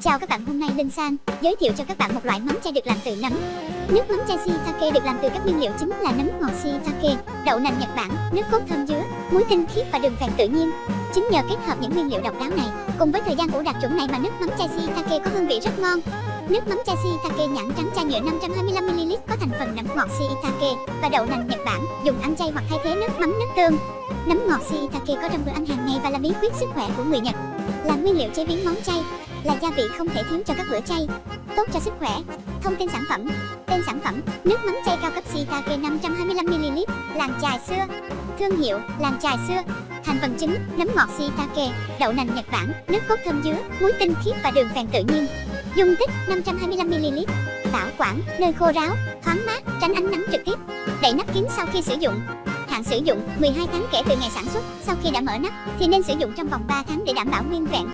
Chào các bạn, hôm nay Linh Sang giới thiệu cho các bạn một loại mắm chay được làm từ nấm. Nước mắm chay shiitake được làm từ các nguyên liệu chính là nấm ngọt shiitake, đậu nành Nhật Bản, nước cốt thơm dứa, muối tinh khiết và đường phèn tự nhiên. Chính nhờ kết hợp những nguyên liệu độc đáo này, cùng với thời gian ủ đạt chuẩn này mà nước mắm chay shiitake có hương vị rất ngon. Nước mắm chay shiitake nhãn trắng chai nhựa 525ml có thành phần nấm ngọt shiitake và đậu nành Nhật Bản, dùng ăn chay hoặc thay thế nước mắm nước tương. Nấm ngọt shiitake có trong bữa ăn hàng ngày và là bí quyết sức khỏe của người Nhật. Là nguyên liệu chế biến món chay, là gia vị không thể thiếu cho các bữa chay, tốt cho sức khỏe. Thông tin sản phẩm: Tên sản phẩm: Nước mắm chay cao cấp shiitake 525ml, làng chài xưa. Thương hiệu: Làng chài xưa. Thành phần chính: nấm ngọt shiitake, đậu nành Nhật Bản, nước cốt thơm dứa, muối tinh khiết và đường phèn tự nhiên. Dung tích 525ml. Bảo quản: nơi khô ráo, thoáng mát, tránh ánh nắng trực tiếp. Đậy nắp kín sau khi sử dụng. Hạn sử dụng 12 tháng kể từ ngày sản xuất. Sau khi đã mở nắp thì nên sử dụng trong vòng 3 tháng để đảm bảo nguyên vẹn